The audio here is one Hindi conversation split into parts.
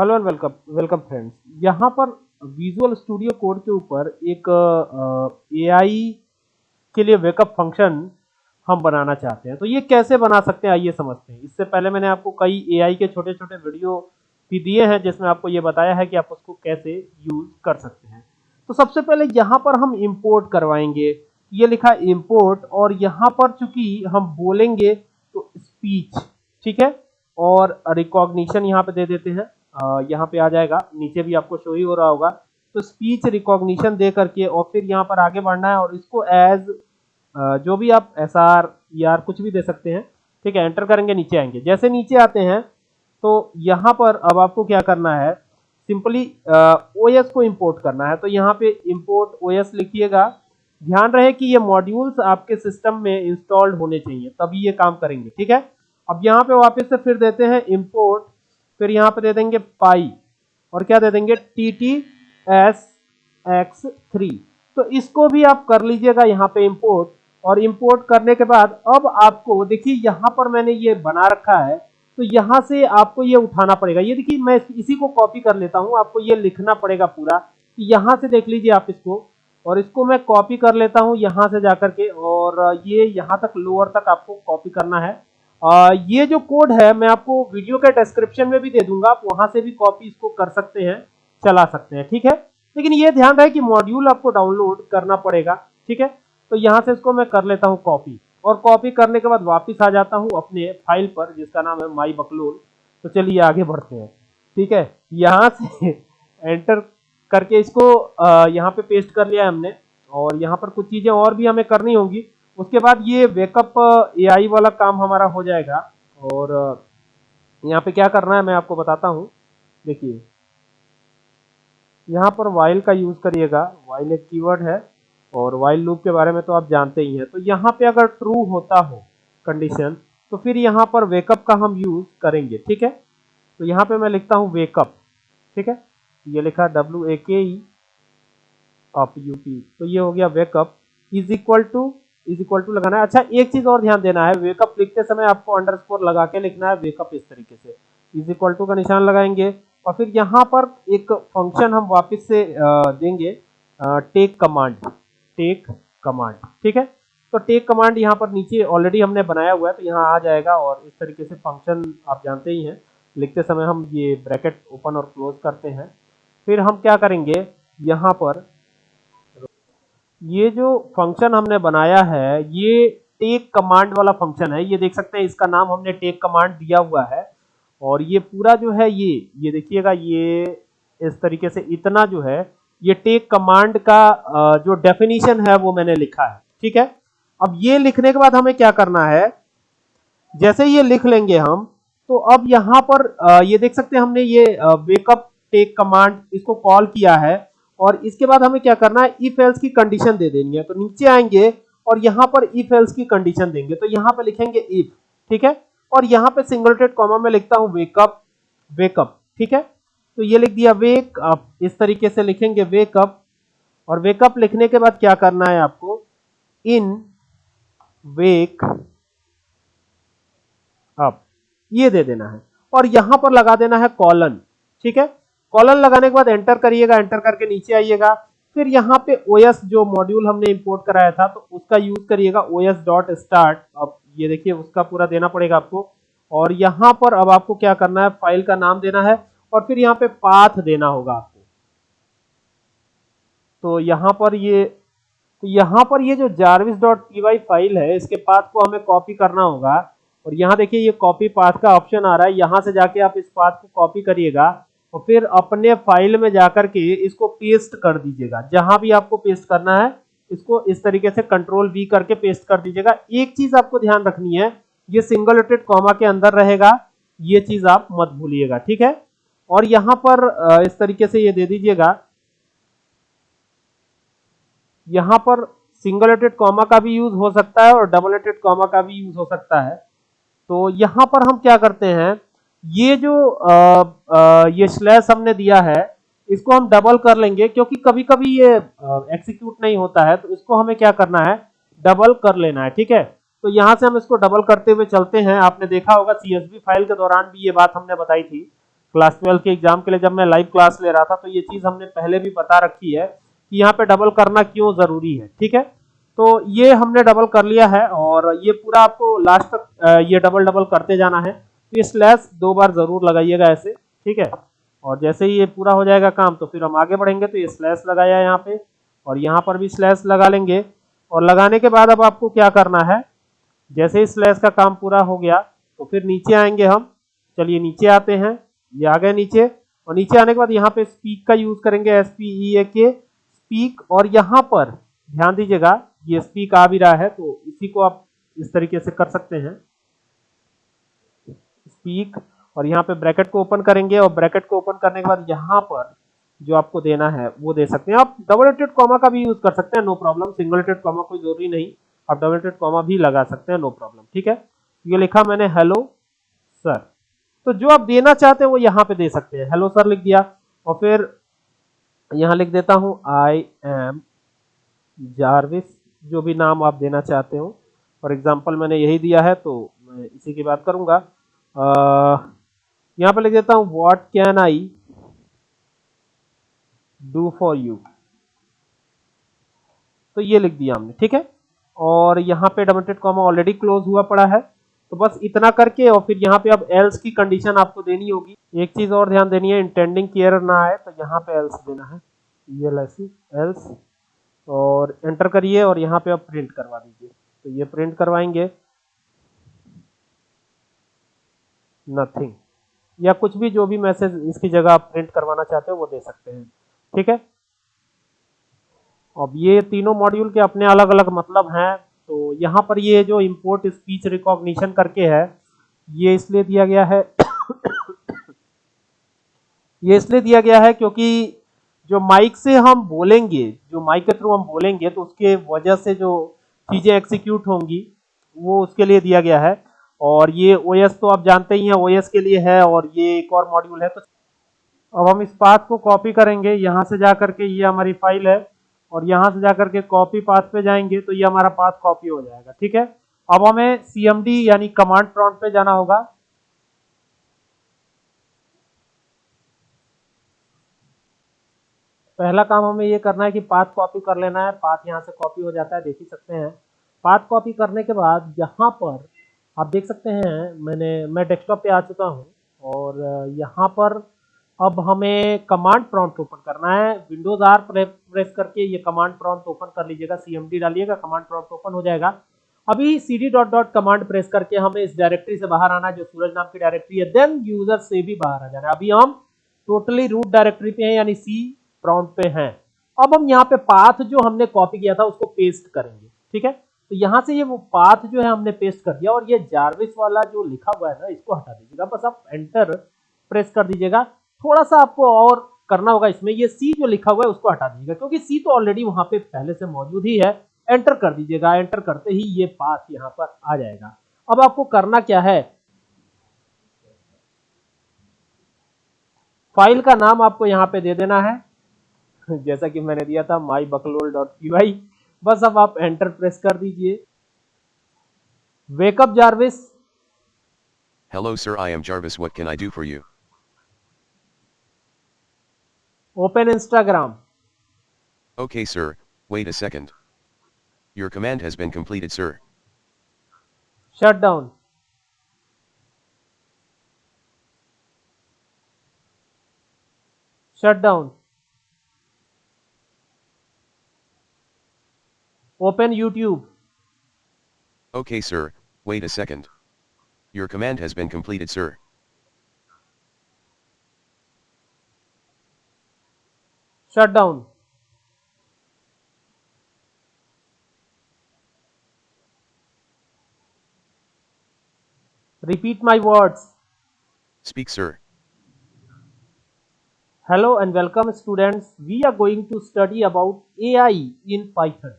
Hello and welcome welcome friends. यहाँ पर विजुअल स्टूडियो कोड के ऊपर एक एआई के लिए वेकअप फ़ंक्शन हम बनाना चाहते हैं। तो ये कैसे बना सकते हैं, आइए समझते हैं। इससे पहले मैंने आपको कई एआई के छोटे छोटे वीडियो भी दिए हैं, जिसमें आपको ये बताया है कि आप उसको कैसे यूज़ कर सकते हैं। तो सबसे पहले यहाँ पर हम इम्पोर्ट करवाएँगे। ये लिखा इम्पोर्ट और यहाँ पर चूँकि हम बोलेंगे तो स्पीच ठीक है? और रिकॉग्निशन यहाँ पे दे देते हैं। यहाँ पे आ जाएगा, नीचे भी आपको शो ही हो रहा होगा। तो स्पीच रिकॉग्निशन दे करके और फिर यहाँ पर आगे बढ़ना है और इसको एज जो भी आप एस आर आर कुछ भी दे सकते हैं, ठीक है एंटर करेंगे, नीचे आएँगे। जैसे नीचे आते हैं तो यहाँ पर अब आपको क्या करना है सिंपली ओ एस को इम्पोर्ट करना है। तो यहाँ पे इम्पोर्ट ओ एस लिखिएगा। ध्यान रहे कि ये मॉड्यूल्स आपके सिस्टम में इंस्टॉल्ड होने चाहिए, तभी ये काम करेंगे, ठीक है? अब यहाँ पे वापस से फिर देते हैं इम्पोर्ट फिर यहाँ पे दे देंगे पाई, और क्या दे देंगे? T T S X three तो इसको भी आप कर लीजिएगा यहाँ पे इंपोर्ट और इंपोर्ट करने के बाद अब आपको, देखिए यहाँ पर मैंने ये बना रखा है तो यहाँ से आपको ये उठाना पड़ेगा। ये देखिए, मैं इसी को कॉपी कर लेता हूँ, आपको ये लिखना पड़ेगा पूरा। यहाँ से देख लीजिए आप इसको, और इसको मैं कॉपी कर लेता हूँ यहाँ से जाकर के, और ये यहाँ तक लोअर तक आपको कॉपी करना है। आ, ये जो कोड है मैं आपको वीडियो के डिस्क्रिप्शन में भी दे दूँगा आप वहाँ से भी कॉपी इसको कर सकते हैं चला सकते हैं ठीक है? लेकिन ये ध्यान रहे कि मॉड्यूल आपको डाउनलोड करना पड़ेगा ठीक है? तो यहाँ से इसको मैं कर लेता हूँ कॉपी और कॉपी करने के बाद वापिस आ जाता हूँ अपने फ़ाइल पर जिसका नाम है माई बकलोल तो चलिए आगे बढ़ते हैं ठीक है? यहाँ से एंटर करके इसको यहाँ पे पेस्ट कर लिया है हमने। और यहाँ पर कुछ चीज़ें और भी हमें करनी होंगी। उसके बाद ये वेकअप एआई वाला काम हमारा हो जाएगा। और यहाँ पे क्या करना है मैं आपको बताता हूँ। देखिए, यहाँ पर वाइल का यूज़ करिएगा। वाइल एक कीवर्ड है और वाइल लूप के बारे में तो आप जानते ही हैं। तो यहाँ पे अगर ट्रू होता हो कंडीशन तो फिर यहाँ पर वेकअप का हम यूज़ करेंगे, ठीक है? तो यहाँ पे मैं लिखता हूँ वेकअप ठीक है? ये लिखा डब्ल्यू ए के ई अप यूपी तो ये हो गया wakeup is equal to is equal to लगाना है। अच्छा एक चीज़ और ध्यान देना है। वेकअप लिखते समय आपको अंडरस्कोर लगा के लिखना है वेकअप इस तरीके से। इज़ इक्वल टू का निशान लगाएँगे। और फिर यहाँ पर एक फ़ंक्शन हम वापस से देंगे। टेक कमांड टेक कमांड ठीक है? तो टेक कमांड यहाँ पर नीचे ऑलरेडी हमने बनाया हुआ है तो यहाँ आ जाएगा और इस तरीके से फ़ंक्शन आप जानते ही हैं। लिखते समय हम ये ब्रैकेट ओपन और क्लोज करते हैं। फिर हम क्या करेंगे? यहाँ पर ये जो फ़ंक्शन हमने बनाया है, ये टेक कमांड वाला फ़ंक्शन है। ये देख सकते हैं, इसका नाम हमने टेक कमांड दिया हुआ है। और ये पूरा जो है ये ये देखिएगा, ये इस तरीके से इतना जो है, ये टेक कमांड का जो डेफिनेशन है वो मैंने लिखा है। ठीक है? अब ये लिखने के बाद हमें क्या करना है? जैसे ये लिख लेंगे हम तो अब यहाँ पर ये देख सकते हैं हमने ये वेकअप टेक कमांड इसको कॉल किया है। और इसके बाद हमें क्या करना है? इफ़ एल्स की कंडीशन दे देनी है। तो नीचे आएँगे और यहाँ पर इफ़ एल्स की कंडीशन देंगे। तो यहाँ पर लिखेंगे इफ़ ठीक है? और यहाँ पे सिंगल टेड कॉमा में लिखता हूँ वेकअप वेकअप ठीक है? तो ये लिख दिया वेक अप इस तरीके से लिखेंगे वेकअप और वेकअप लिखने के बाद क्या करना है आपको? इन वेक अप ये दे देना है। और यहाँ पर लगा देना है कॉलन ठीक है? कॉलर लगाने के बाद एंटर करिएगा, एंटर करके नीचे आइएगा। फिर यहाँ पे ओएस जो मॉड्यूल हमने इंपोर्ट कराया था तो उसका यूज़ करिएगा ओएस डॉट स्टार्ट अब ये देखिए, उसका पूरा देना पड़ेगा आपको। और यहाँ पर अब आपको क्या करना है फ़ाइल का नाम देना है और फिर यहाँ पे पाथ देना होगा आपको। तो यहाँ पर ये तो यहाँ पर ये जो जारविस डॉट फ़ाइल है, इसके पाथ को हमें कॉपी करना होगा। और यहाँ देखिए, ये कॉपी पाथ का ऑप्शन आ रहा है। यहाँ से जाके आप इस पाथ को कॉपी करिएगा। और फिर अपने फ़ाइल में जाकर के इसको पेस्ट कर दीजिएगा। जहाँ भी आपको पेस्ट करना है, इसको इस तरीके से कंट्रोल वी करके पेस्ट कर दीजिएगा। एक चीज़ आपको ध्यान रखनी है, ये सिंगल रोटेड कॉमा के अंदर रहेगा, ये चीज़ आप मत भूलिएगा, ठीक है? और यहाँ पर इस तरीके से ये दे दीजिएगा। यहाँ पर सिंगल रोटेड कॉमा का भी यूज़ हो सकता है और डबल रोटेड कॉमा का भी यूज़ हो सकता है। तो यहाँ पर हम क्या करते हैं ये जो आ, आ, ये स्लैश हमने दिया है इसको हम डबल कर लेंगे क्योंकि कभी कभी ये एक्सिक्यूट नहीं होता है तो इसको हमें क्या करना है? डबल कर लेना है ठीक है? तो यहाँ से हम इसको डबल करते हुए चलते हैं। आपने देखा होगा सीएसवी फ़ाइल के दौरान भी ये बात हमने बताई थी। क्लास ट्वेल्व के एग्ज़ाम के लिए जब मैं लाइव क्लास ले रहा था तो ये चीज़ हमने पहले भी बता रखी है कि यहाँ पे डबल करना क्यों ज़रूरी है ठीक है? तो ये हमने डबल कर लिया है और ये पूरा आपको लास्ट तक ये डबल डबल करते जाना है। ये स्लैश दो बार ज़रूर लगाइएगा ऐसे, ठीक है? और जैसे ही ये पूरा हो जाएगा काम तो फिर हम आगे बढ़ेंगे तो ये स्लैश लगाया यहाँ पे, और यहाँ पर भी स्लैश लगा लेंगे। और लगाने के बाद अब आपको क्या करना है, जैसे ही स्लैश का काम पूरा हो गया तो फिर नीचे आएँगे हम। चलिए नीचे आते हैं, ये आ गए नीचे, और नीचे आने के बाद यहाँ पे स्पीक का यूज़ करेंगे एस पी ई ए के स्पीक और यहाँ पर, ध्यान दीजिएगा, ये स्पीक आ भी रहा है तो इसी को आप इस तरीके से कर सकते हैं। स्पीक और यहाँ पे ब्रैकेट को ओपन करेंगे और ब्रैकेट को ओपन करने के बाद यहाँ पर जो आपको देना है, वो दे सकते हैं। आप डबल रेटेड कॉमा का भी यूज़ कर सकते हैं no problem single rated comma कोई ज़रूरी नहीं। आप डबल रेटेड कॉमा भी लगा सकते हैं नो प्रॉब्लम ठीक है? ये लिखा मैंने हेलो सर तो जो आप देना चाहते हैं, वो यहाँ पे दे सकते हैं। हेलो सर लिख दिया। और फिर यहाँ लिख देता हूँ आई एम जारविस जो भी नाम आप देना चाहते हो। फॉर एग्ज़ाम्पल मैंने यही दिया है तो मैं इसी की बात करूँगा। यहाँ पे लिख देता हूँ what can I do for you तो ये लिख दिया हमने, ठीक है? और यहाँ पे डबल कॉमा ऑलरेडी क्लोज हुआ पड़ा है। तो बस इतना करके और फिर यहाँ पे अब एल्स की कंडीशन आपको देनी होगी। एक चीज़ और ध्यान देनी है इंटेंडिंग केयर ना आए तो यहाँ पे एल्स देना है। ये एल्स और एंटर करिए और यहाँ पे आप प्रिंट करवा दीजिए। तो ये प्रिंट करवाएँगे। नथिंग या कुछ भी जो भी मैसेज इसकी जगह आप प्रिंट करवाना चाहते हो, वो दे सकते हैं। ठीक है? अब ये तीनों मॉड्यूल के अपने अलग अलग मतलब हैं तो यहाँ पर ये जो इम्पोर्ट स्पीच रिकॉग्निशन करके है, ये इसलिए दिया गया है, ये इसलिए दिया गया है क्योंकि जो माइक से हम बोलेंगे, जो माइक के थ्रू हम बोलेंगे तो उसके वजह से जो चीज़ें एक्सिक्यूट होंगी, वो उसके लिए दिया गया है। और ये ओएस तो आप जानते ही हैं ओएस के लिए है और ये एक और मॉड्यूल है तो अब हम इस पाथ को कॉपी करेंगे। यहाँ से जा करके ये हमारी फ़ाइल है और यहाँ से जाकर के कॉपी पाथ पे जाएँगे तो ये हमारा पाथ कॉपी हो जाएगा, ठीक है? अब हमें सीएमडी यानी कमांड प्रॉन्ट पे जाना होगा। पहला काम हमें ये करना है कि पाथ कॉपी कर लेना है। पाथ यहाँ से कॉपी हो जाता है, देख ही सकते हैं। पाथ कॉपी करने के बाद यहाँ पर आप देख सकते हैं, मैंने, मैं डेस्कटॉप पे आ चुका हूँ और यहाँ पर अब हमें कमांड प्रॉम्प्ट ओपन करना है। विंडोज़ आर प्रेस करके ये कमांड प्रॉम्प्ट ओपन कर लीजिएगा सीएमडी डालिएगा कमांड प्रॉम्प्ट ओपन हो जाएगा। अभी C D dot dot command press करके हमें इस डायरेक्टरी से बाहर आना है, जो सूरज नाम की डायरेक्टरी है। देन यूज़र से भी बाहर आ जाना है। अभी हम टोटली रूट डायरेक्टरी पे हैं, यानी सी प्रॉम्प्ट पे हैं। अब हम यहाँ पे पाथ जो हमने कॉपी किया था, उसको पेस्ट करेंगे। ठीक है? तो यहाँ से ये वो पाथ जो है हमने पेस्ट कर दिया और ये जारविस वाला जो लिखा हुआ है ना, इसको हटा दीजिएगा। बस आप एंटर प्रेस कर दीजिएगा। थोड़ा सा आपको और करना होगा इसमें। ये सी जो लिखा हुआ है, उसको हटा दीजिएगा, क्योंकि सी तो ऑलरेडी वहाँ पे पहले से मौजूद ही है। एंटर कर दीजिएगा। एंटर करते ही ये पाथ यहाँ पर आ जाएगा। अब आपको करना क्या है? फ़ाइल का नाम आपको यहाँ पे दे देना है। जैसा कि मैंने दिया था माई बकलोल डॉट पी वाई बस अब आप एंटर प्रेस कर दीजिए। Wakeup Jarvis hello sir I am Jarvis what can I do for you open Instagram okay sir wait a second your command has been completed sir shut down shut down Open YouTube. Okay sir, wait a second. Your command has been completed sir. Shut down. Repeat my words. Speak sir. Hello and welcome students. We are going to study about AI in Python.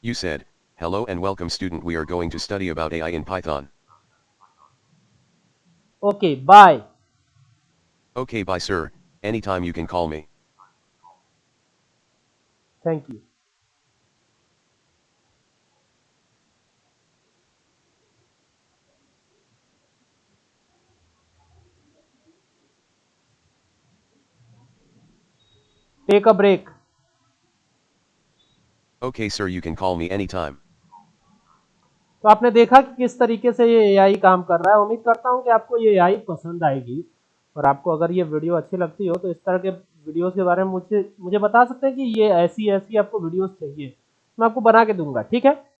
You said, hello and welcome student we are going to study about AI in Python. Okay, bye. Okay, bye sir, anytime you can call me. Thank you. Take a break. Okay, sir, you can call me anytime. तो आपने देखा कि किस तरीके से ये एआई काम कर रहा है। उम्मीद करता हूँ कि आपको ये एआई पसंद आएगी। और आपको अगर ये वीडियो अच्छी लगती हो तो इस तरह के वीडियोस के बारे में मुझे मुझे बता सकते हैं कि ये ऐसी ऐसी आपको वीडियोस चाहिए। मैं आपको बना के दूँगा, ठीक है?